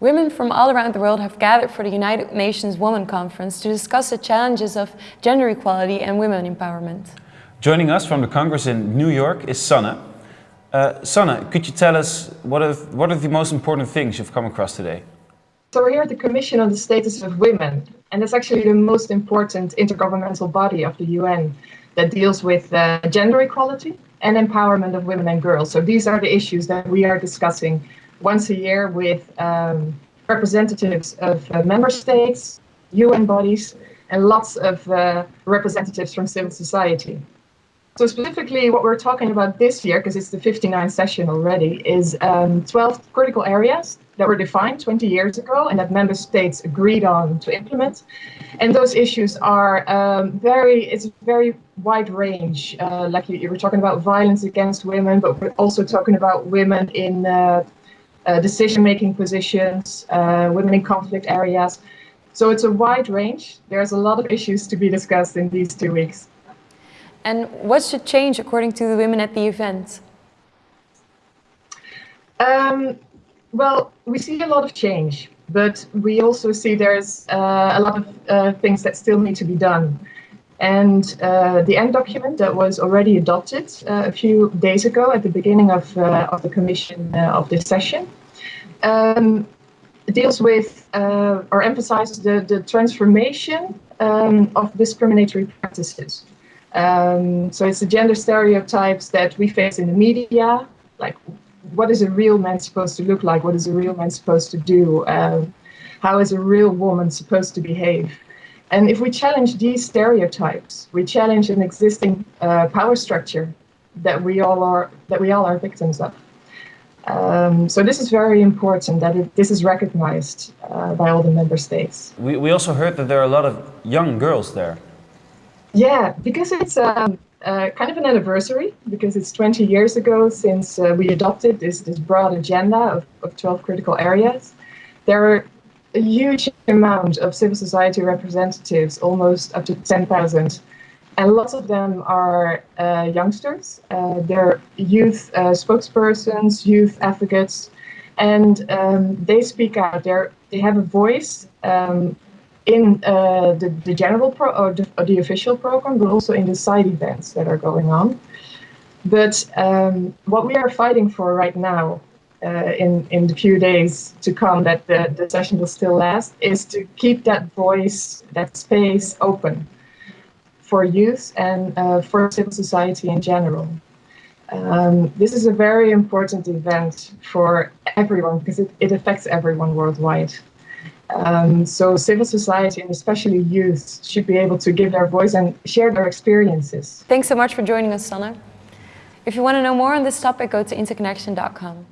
Women from all around the world have gathered for the United Nations Women Conference to discuss the challenges of gender equality and women empowerment. Joining us from the Congress in New York is Sanne. Uh, Sanne, could you tell us what are, what are the most important things you've come across today? So we're here at the Commission on the Status of Women, and it's actually the most important intergovernmental body of the UN that deals with uh, gender equality and empowerment of women and girls. So these are the issues that we are discussing once a year with um, representatives of uh, member states, UN bodies, and lots of uh, representatives from civil society. So specifically what we're talking about this year, because it's the 59th session already, is um, 12 critical areas that were defined 20 years ago and that member states agreed on to implement. And those issues are um, very, it's a very wide range. Uh, like you, you, were talking about violence against women, but we're also talking about women in uh, decision-making positions, uh, women in conflict areas. So it's a wide range. There's a lot of issues to be discussed in these two weeks. And what should change according to the women at the event? Um, well, we see a lot of change, but we also see there's uh, a lot of uh, things that still need to be done. And uh, the end document that was already adopted uh, a few days ago at the beginning of, uh, of the commission uh, of this session um, deals with uh, or emphasizes the, the transformation um, of discriminatory practices. Um, so it's the gender stereotypes that we face in the media, like what is a real man supposed to look like? What is a real man supposed to do? Um, how is a real woman supposed to behave? And if we challenge these stereotypes, we challenge an existing uh, power structure that we all are that we all are victims of. Um, so this is very important that it, this is recognized uh, by all the member states. We, we also heard that there are a lot of young girls there. Yeah, because it's um, uh, kind of an anniversary, because it's 20 years ago since uh, we adopted this, this broad agenda of, of 12 critical areas. There are a huge amount of civil society representatives, almost up to 10,000. And lots of them are uh, youngsters. Uh, they're youth uh, spokespersons, youth advocates, and um, they speak out. They're, they have a voice um, in uh, the, the general pro or the, or the, official program, but also in the side events that are going on. But um, what we are fighting for right now uh, in, in the few days to come that the, the session will still last is to keep that voice, that space open for youth and uh, for civil society in general. Um, this is a very important event for everyone because it, it affects everyone worldwide. Um, so civil society and especially youth should be able to give their voice and share their experiences. Thanks so much for joining us, Sanne. If you want to know more on this topic, go to interconnection.com.